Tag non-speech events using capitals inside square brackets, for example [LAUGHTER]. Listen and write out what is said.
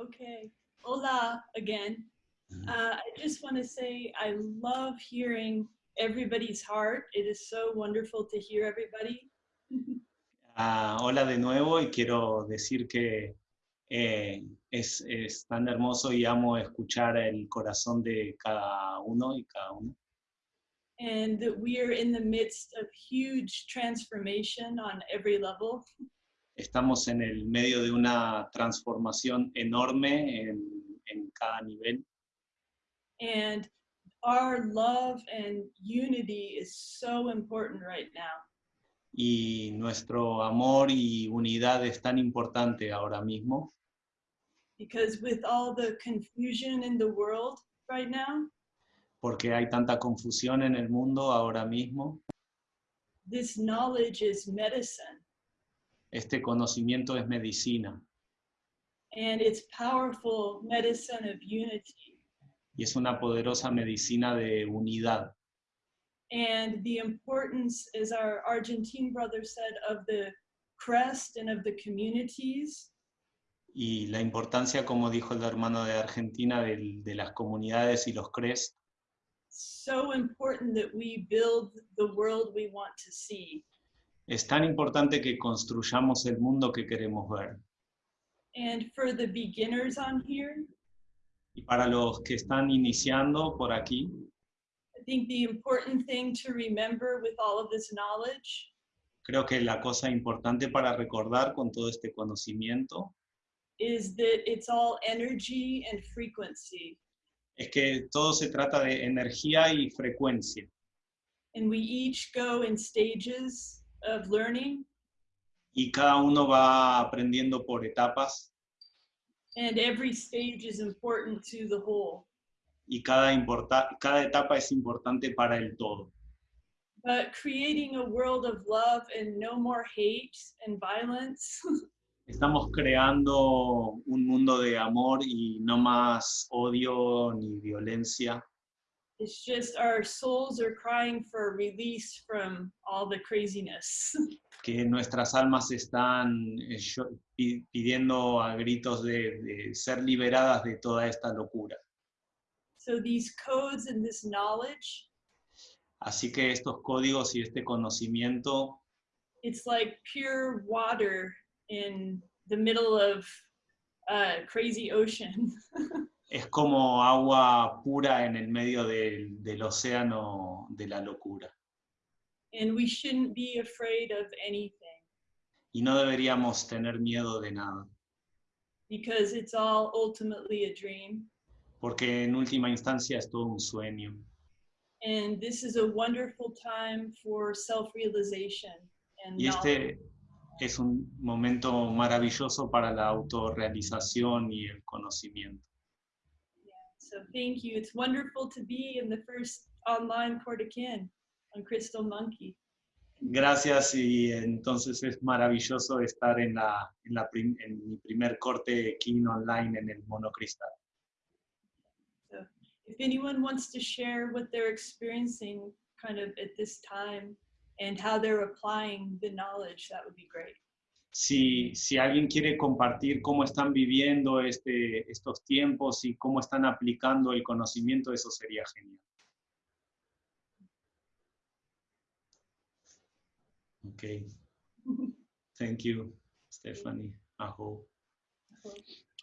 Okay. Hola again. Uh, I just want to say I love hearing everybody's heart. It is so wonderful to hear everybody. [LAUGHS] Ah, hola de nuevo y quiero decir que eh, es, es tan hermoso y amo escuchar el corazón de cada uno y cada uno. And that we are in the midst of huge transformation on every level. Estamos en el medio de una transformación enorme en, en cada nivel And our love and unity is so important right now. y nuestro amor y unidad es tan importante ahora mismo Because with all the confusion in the world right now, porque hay tanta confusión en el mundo ahora mismo. this knowledge is medicine. Este conocimiento es medicina And it's powerful medicine of unity. y es una poderosa medicina de unidad. And the importance, as our Argentine brother said, of the crest and of the communities Y la importancia, como dijo el hermano de Argentina, del- de las comunidades y los CRES, so important that we build the world we want to see. Es tan importante que construyamos el mundo que queremos ver. And for the beginners on here, Y para los que están iniciando por aquí, I think the important thing to remember with all of this knowledge creo que la cosa importante para recordar con todo este conocimiento is that it's all energy and frequency. es que todo se trata de energía y frecuencia. And we each go in stages of learning, Y cada uno va aprendiendo por etapas and every stage is important to the whole. y cada, importa- cada etapa es importante para el todo. But creating a world of love and no more hate and violence [LAUGHS] Estamos creando un mundo de amor y no más odio ni violencia. It's just our souls are crying for release from all the craziness. [LAUGHS] que nuestras almas están eh, pidiendo a gritos de, de ser liberadas de toda esta locura. so these codes and this knowledge, Así que estos códigos y este conocimiento it's like pure water in the middle of a crazy ocean. [LAUGHS] es como agua pura en el medio del, del océano de la locura. and we shouldn't be afraid of anything Y no deberíamos tener miedo de nada, because it's all ultimately a dream. porque en última instancia es todo un sueño. And this is a wonderful time for self realization and Y este es un momento maravilloso para la autorrealización y el conocimiento. So thank you. It's wonderful to be in the first online Cortican on Crystal Monkey. Gracias y entonces es maravilloso estar en, la, en, la prim- en mi primer corte King online en el monocristal. So if anyone wants to share what they're experiencing kind of at this time and how they're applying the knowledge, that would be great. Si, si alguien quiere compartir cómo están viviendo este, estos tiempos y cómo están aplicando el conocimiento, eso sería genial. Ok. [LAUGHS] Thank you, Stephanie. Aho.